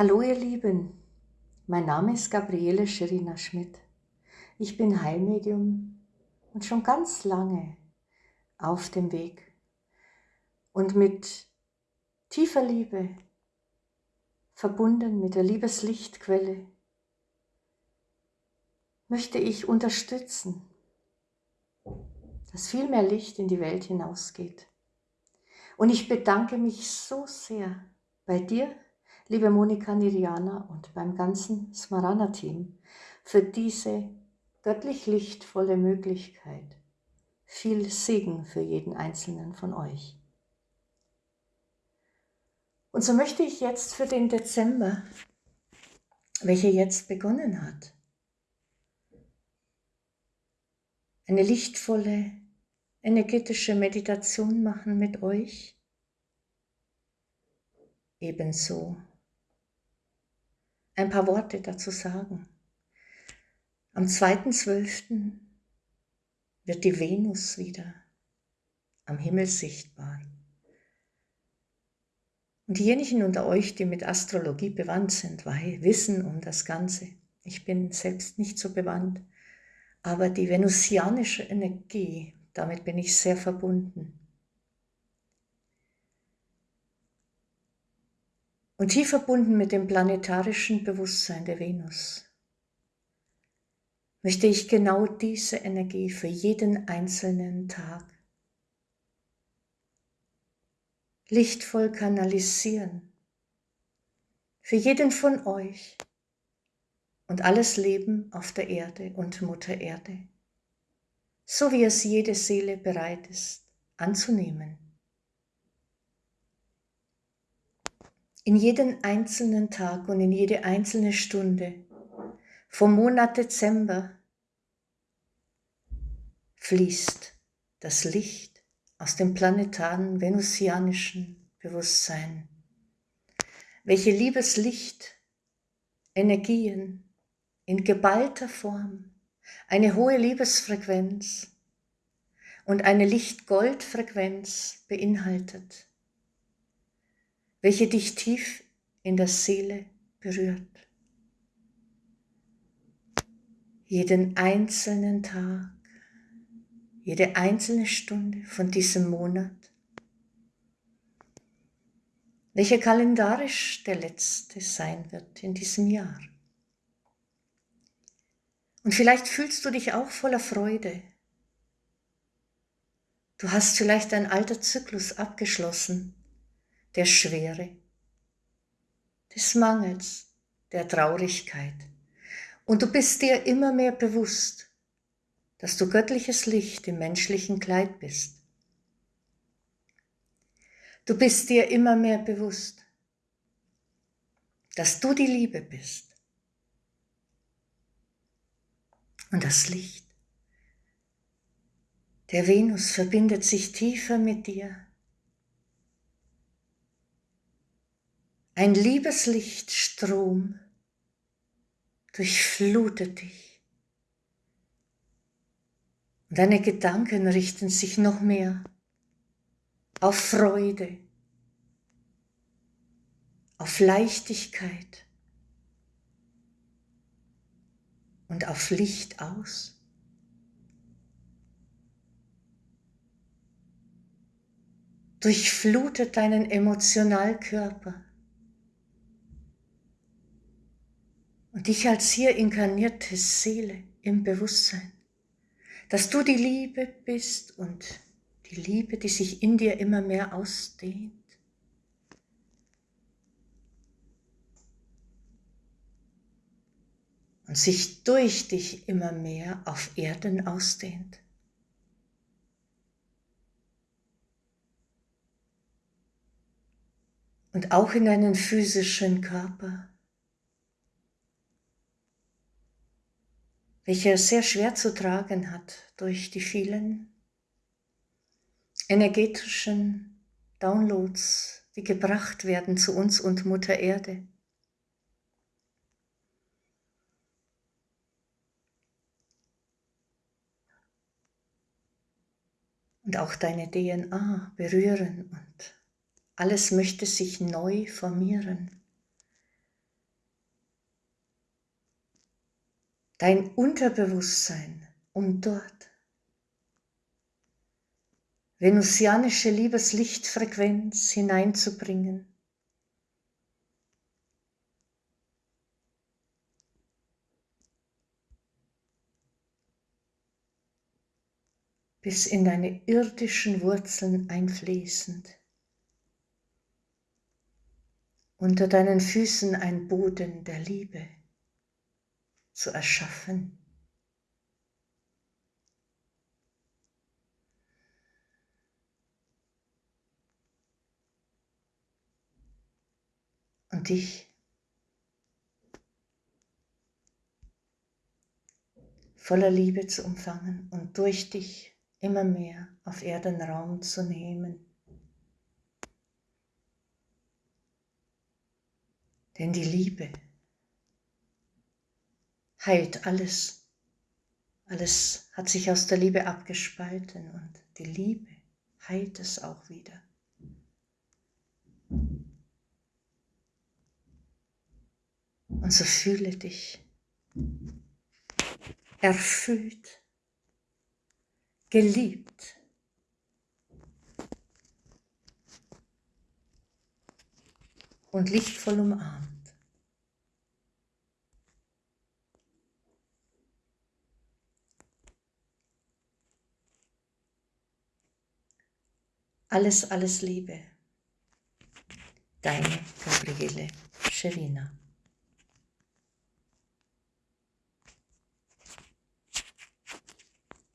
Hallo ihr Lieben, mein Name ist Gabriele Schirina Schmidt. Ich bin Heilmedium und schon ganz lange auf dem Weg. Und mit tiefer Liebe, verbunden mit der Liebeslichtquelle, möchte ich unterstützen, dass viel mehr Licht in die Welt hinausgeht. Und ich bedanke mich so sehr bei dir, liebe Monika Niriana und beim ganzen Smarana-Team für diese göttlich lichtvolle Möglichkeit. Viel Segen für jeden einzelnen von euch. Und so möchte ich jetzt für den Dezember, welcher jetzt begonnen hat, eine lichtvolle, energetische Meditation machen mit euch. Ebenso ein paar Worte dazu sagen. Am 2.12. wird die Venus wieder am Himmel sichtbar. Und diejenigen unter euch, die mit Astrologie bewandt sind, wissen um das Ganze. Ich bin selbst nicht so bewandt, aber die venusianische Energie, damit bin ich sehr verbunden. Und tief verbunden mit dem planetarischen Bewusstsein der Venus möchte ich genau diese Energie für jeden einzelnen Tag lichtvoll kanalisieren. Für jeden von euch und alles Leben auf der Erde und Mutter Erde, so wie es jede Seele bereit ist anzunehmen. In jeden einzelnen Tag und in jede einzelne Stunde. Vom Monat Dezember fließt das Licht aus dem planetaren venusianischen Bewusstsein, welche Liebeslicht, Energien in geballter Form, eine hohe Liebesfrequenz und eine Lichtgoldfrequenz beinhaltet welche dich tief in der Seele berührt. Jeden einzelnen Tag, jede einzelne Stunde von diesem Monat, welcher kalendarisch der letzte sein wird in diesem Jahr. Und vielleicht fühlst du dich auch voller Freude. Du hast vielleicht ein alter Zyklus abgeschlossen der Schwere, des Mangels, der Traurigkeit. Und du bist dir immer mehr bewusst, dass du göttliches Licht im menschlichen Kleid bist. Du bist dir immer mehr bewusst, dass du die Liebe bist. Und das Licht der Venus verbindet sich tiefer mit dir Ein Liebeslichtstrom durchflutet dich. Und deine Gedanken richten sich noch mehr auf Freude, auf Leichtigkeit und auf Licht aus. Durchflutet deinen Emotionalkörper und dich als hier inkarnierte Seele im Bewusstsein, dass du die Liebe bist und die Liebe, die sich in dir immer mehr ausdehnt. Und sich durch dich immer mehr auf Erden ausdehnt. Und auch in deinen physischen Körper welcher sehr schwer zu tragen hat durch die vielen energetischen Downloads, die gebracht werden zu uns und Mutter Erde. Und auch deine DNA berühren und alles möchte sich neu formieren. Dein Unterbewusstsein, um dort venusianische Liebeslichtfrequenz hineinzubringen. bis in deine irdischen Wurzeln einfließend. Unter deinen Füßen ein Boden der Liebe zu erschaffen. Und dich voller Liebe zu umfangen und durch dich immer mehr auf Erden Raum zu nehmen. Denn die Liebe heilt alles. Alles hat sich aus der Liebe abgespalten und die Liebe heilt es auch wieder. Und so fühle dich erfüllt, geliebt. und lichtvoll umarmt. Alles, alles Liebe. Deine Gabriele Scherina.